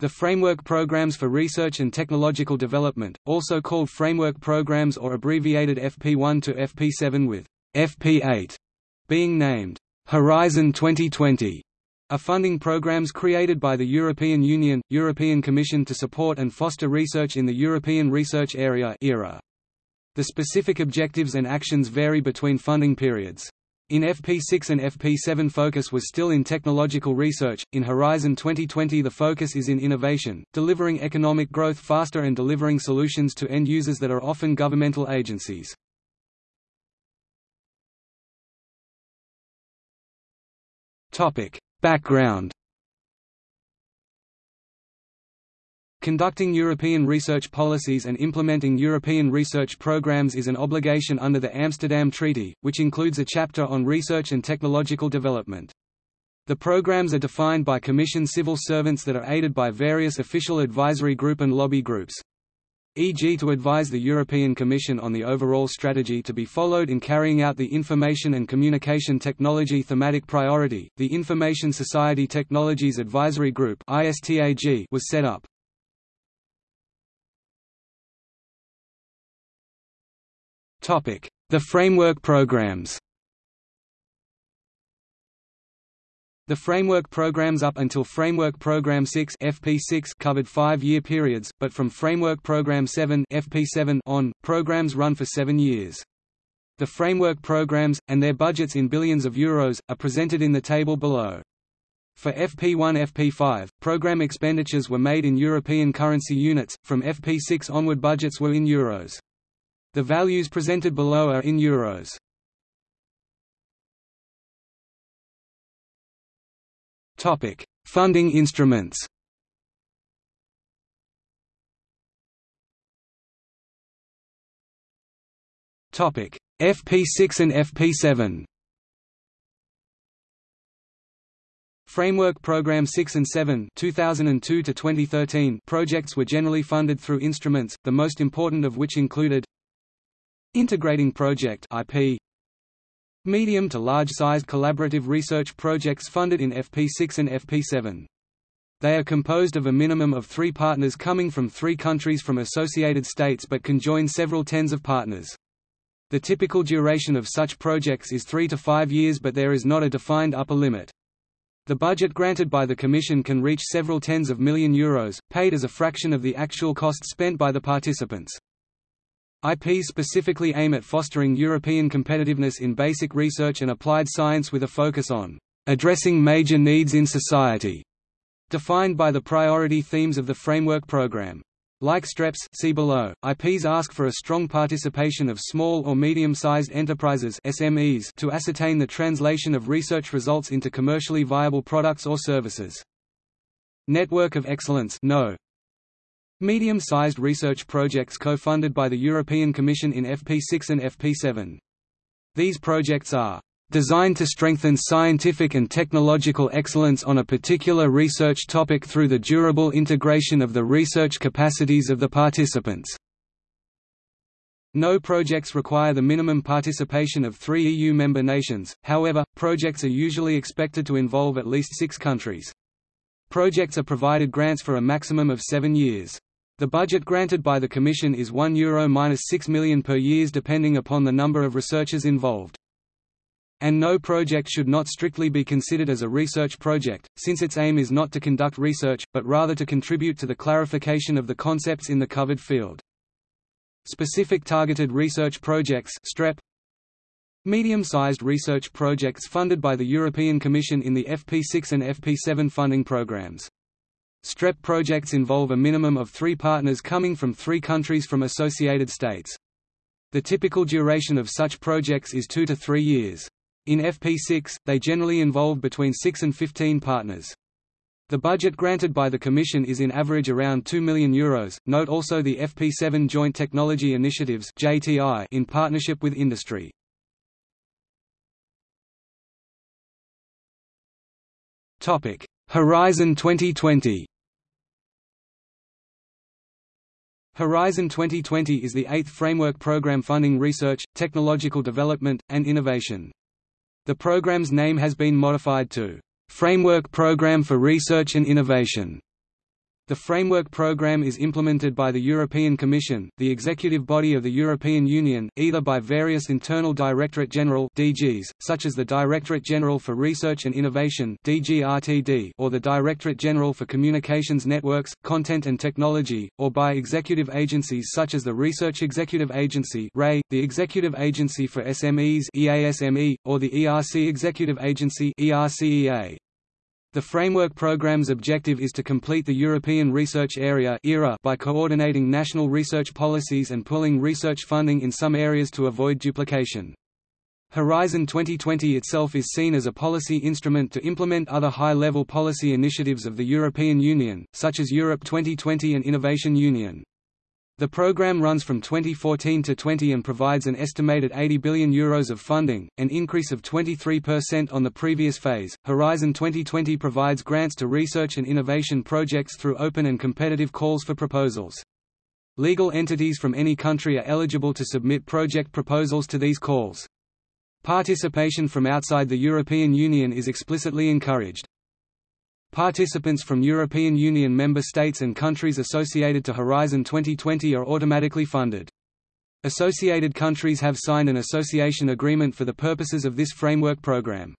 The Framework Programs for Research and Technological Development, also called Framework Programs or abbreviated FP1 to FP7 with FP8 being named Horizon 2020, are funding programs created by the European Union, European Commission to support and foster research in the European Research Area ERA. The specific objectives and actions vary between funding periods. In FP6 and FP7 focus was still in technological research, in Horizon 2020 the focus is in innovation, delivering economic growth faster and delivering solutions to end users that are often governmental agencies. Background Conducting European research policies and implementing European research programs is an obligation under the Amsterdam Treaty, which includes a chapter on research and technological development. The programs are defined by Commission civil servants that are aided by various official advisory group and lobby groups e.g. to advise the European Commission on the overall strategy to be followed in carrying out the Information and Communication Technology thematic priority. The Information Society Technologies Advisory Group was set up. The framework programs The framework programs up until Framework Program 6 FP6 covered five-year periods, but from Framework Program 7 FP7 on, programs run for seven years. The framework programs, and their budgets in billions of euros, are presented in the table below. For FP1–FP5, program expenditures were made in European currency units, from FP6 onward budgets were in euros. The values presented below are in euros. Topic: Funding instruments. Topic: FP6 and FP7. Framework Program 6 and 7 2002 to 2013 projects were generally funded through instruments, the most important of which included Integrating Project IP Medium to large-sized collaborative research projects funded in FP6 and FP7. They are composed of a minimum of three partners coming from three countries from associated states but can join several tens of partners. The typical duration of such projects is three to five years but there is not a defined upper limit. The budget granted by the Commission can reach several tens of million euros, paid as a fraction of the actual costs spent by the participants. IPs specifically aim at fostering European competitiveness in basic research and applied science with a focus on addressing major needs in society, defined by the priority themes of the framework program. Like STREPS see below, IPs ask for a strong participation of small or medium-sized enterprises SMEs to ascertain the translation of research results into commercially viable products or services. Network of Excellence no. Medium-sized research projects co-funded by the European Commission in FP6 and FP7. These projects are designed to strengthen scientific and technological excellence on a particular research topic through the durable integration of the research capacities of the participants. No projects require the minimum participation of three EU member nations, however, projects are usually expected to involve at least six countries. Projects are provided grants for a maximum of seven years. The budget granted by the Commission is €1 Euro 6 million per years depending upon the number of researchers involved. And no project should not strictly be considered as a research project, since its aim is not to conduct research, but rather to contribute to the clarification of the concepts in the covered field. Specific Targeted Research Projects STREP Medium-sized research projects funded by the European Commission in the FP6 and FP7 funding programs. STREP projects involve a minimum of three partners coming from three countries from associated states. The typical duration of such projects is two to three years. In FP6, they generally involve between 6 and 15 partners. The budget granted by the Commission is in average around €2 million. Euros. Note also the FP7 Joint Technology Initiatives (JTI) in partnership with industry. Horizon 2020. Horizon 2020 is the eighth framework program funding research, technological development, and innovation. The program's name has been modified to Framework Program for Research and Innovation. The framework program is implemented by the European Commission, the executive body of the European Union, either by various internal Directorate General (DGs), such as the Directorate General for Research and Innovation (DGRTD) or the Directorate General for Communications Networks, Content and Technology, or by executive agencies such as the Research Executive Agency (REA), the Executive Agency for SMEs (EASME), or the ERC Executive Agency (ERCEA). The framework program's objective is to complete the European Research Area by coordinating national research policies and pooling research funding in some areas to avoid duplication. Horizon 2020 itself is seen as a policy instrument to implement other high-level policy initiatives of the European Union, such as Europe 2020 and Innovation Union. The program runs from 2014 to 20 and provides an estimated €80 billion Euros of funding, an increase of 23% on the previous phase. Horizon 2020 provides grants to research and innovation projects through open and competitive calls for proposals. Legal entities from any country are eligible to submit project proposals to these calls. Participation from outside the European Union is explicitly encouraged. Participants from European Union member states and countries associated to Horizon 2020 are automatically funded. Associated countries have signed an association agreement for the purposes of this framework program.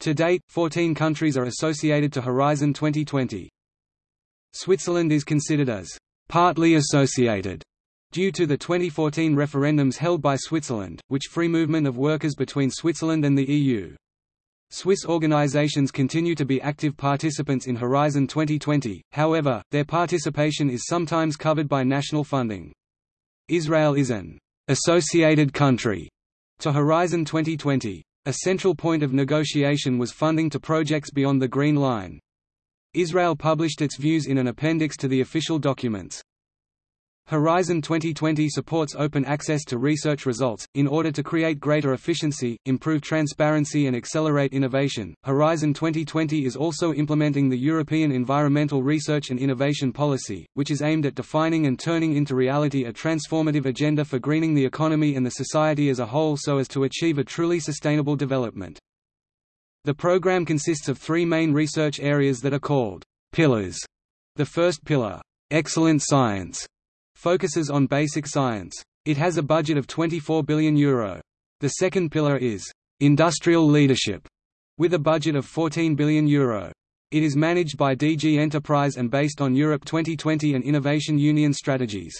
To date, 14 countries are associated to Horizon 2020. Switzerland is considered as partly associated due to the 2014 referendums held by Switzerland, which free movement of workers between Switzerland and the EU. Swiss organizations continue to be active participants in Horizon 2020, however, their participation is sometimes covered by national funding. Israel is an associated country to Horizon 2020. A central point of negotiation was funding to projects beyond the Green Line. Israel published its views in an appendix to the official documents. Horizon 2020 supports open access to research results. In order to create greater efficiency, improve transparency, and accelerate innovation, Horizon 2020 is also implementing the European Environmental Research and Innovation Policy, which is aimed at defining and turning into reality a transformative agenda for greening the economy and the society as a whole so as to achieve a truly sustainable development. The program consists of three main research areas that are called pillars. The first pillar, excellent science, focuses on basic science. It has a budget of €24 billion. Euro. The second pillar is industrial leadership, with a budget of €14 billion. Euro. It is managed by DG Enterprise and based on Europe 2020 and Innovation Union strategies.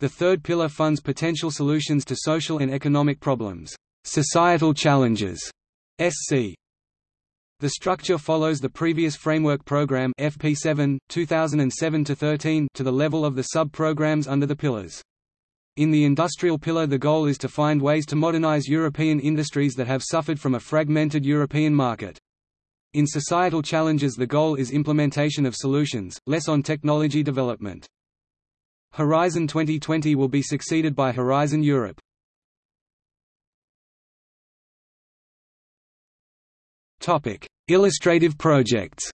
The third pillar funds potential solutions to social and economic problems, societal challenges, SC, the structure follows the previous framework program FP7 2007-13 to the level of the sub-programs under the pillars. In the industrial pillar the goal is to find ways to modernize European industries that have suffered from a fragmented European market. In societal challenges the goal is implementation of solutions, less on technology development. Horizon 2020 will be succeeded by Horizon Europe. Topic: Illustrative projects.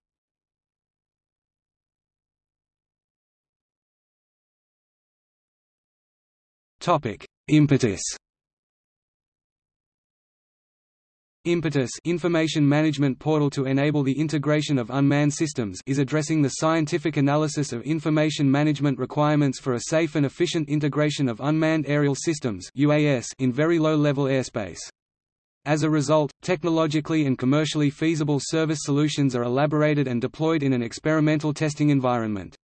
Topic: Impetus. Impetus information management portal to enable the integration of unmanned systems is addressing the scientific analysis of information management requirements for a safe and efficient integration of unmanned aerial systems UAS in very low-level airspace. As a result, technologically and commercially feasible service solutions are elaborated and deployed in an experimental testing environment.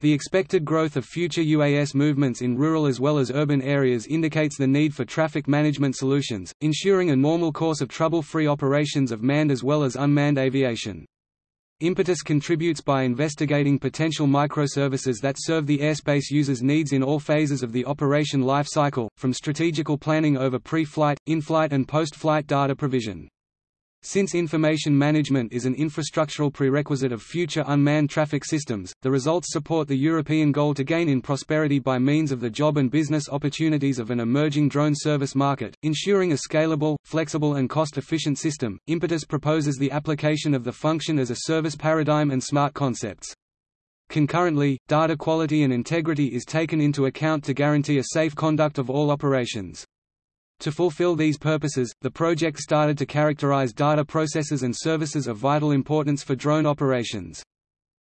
The expected growth of future UAS movements in rural as well as urban areas indicates the need for traffic management solutions, ensuring a normal course of trouble-free operations of manned as well as unmanned aviation. Impetus contributes by investigating potential microservices that serve the airspace user's needs in all phases of the operation life cycle, from strategical planning over pre-flight, in-flight and post-flight data provision. Since information management is an infrastructural prerequisite of future unmanned traffic systems, the results support the European goal to gain in prosperity by means of the job and business opportunities of an emerging drone service market, ensuring a scalable, flexible and cost-efficient system. Impetus proposes the application of the function as a service paradigm and smart concepts. Concurrently, data quality and integrity is taken into account to guarantee a safe conduct of all operations. To fulfill these purposes, the project started to characterize data processes and services of vital importance for drone operations.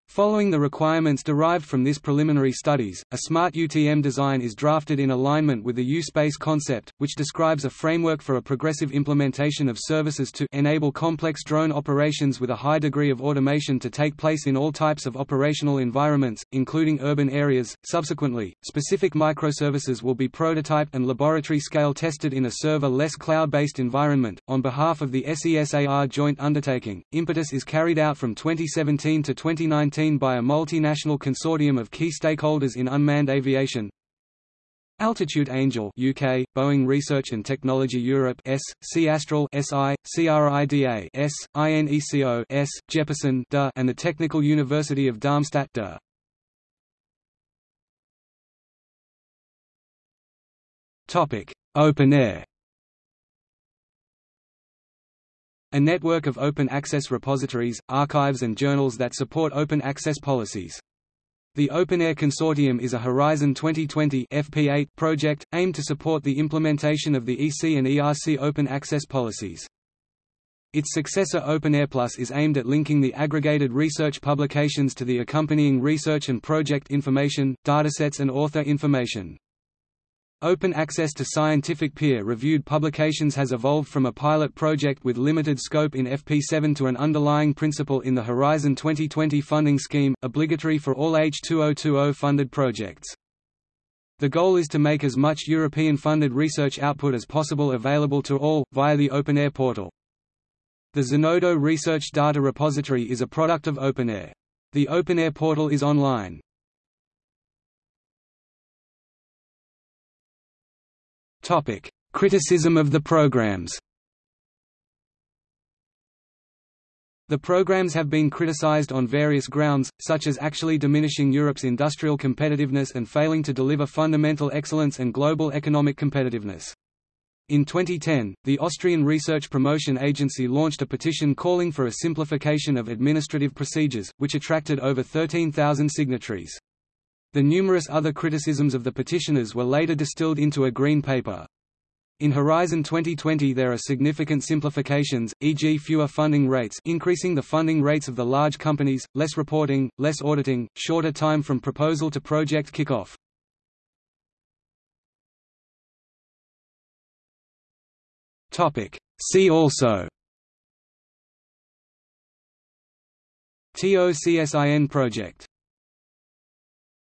Following the requirements derived from this preliminary studies, a smart UTM design is drafted in alignment with the U-Space concept, which describes a framework for a progressive implementation of services to enable complex drone operations with a high degree of automation to take place in all types of operational environments, including urban areas. Subsequently, specific microservices will be prototyped and laboratory scale tested in a server-less cloud-based environment. On behalf of the SESAR joint undertaking, impetus is carried out from 2017 to 2019 by a multinational consortium of key stakeholders in unmanned aviation. Altitude Angel UK, Boeing Research and Technology Europe S, C Astral SI, CRIDA S, INECO S, Jeppesen DA, and the Technical University of Darmstadt DA. Topic: OpenAIRE A network of open access repositories, archives and journals that support open access policies. The OpenAIRE Consortium is a Horizon 2020 FP8 project, aimed to support the implementation of the EC and ERC open access policies. Its successor OpenAIRE Plus is aimed at linking the aggregated research publications to the accompanying research and project information, datasets and author information. Open access to scientific peer-reviewed publications has evolved from a pilot project with limited scope in FP7 to an underlying principle in the Horizon 2020 funding scheme, obligatory for all H2020 funded projects. The goal is to make as much European-funded research output as possible available to all, via the OpenAIRE portal. The Zenodo Research Data Repository is a product of OpenAIRE. The OpenAIRE portal is online. Topic: Criticism of the programs. The programs have been criticized on various grounds, such as actually diminishing Europe's industrial competitiveness and failing to deliver fundamental excellence and global economic competitiveness. In 2010, the Austrian Research Promotion Agency launched a petition calling for a simplification of administrative procedures, which attracted over 13,000 signatories. The numerous other criticisms of the petitioners were later distilled into a green paper. In Horizon 2020 there are significant simplifications, e.g. fewer funding rates increasing the funding rates of the large companies, less reporting, less auditing, shorter time from proposal to project kickoff. See also TOCSIN project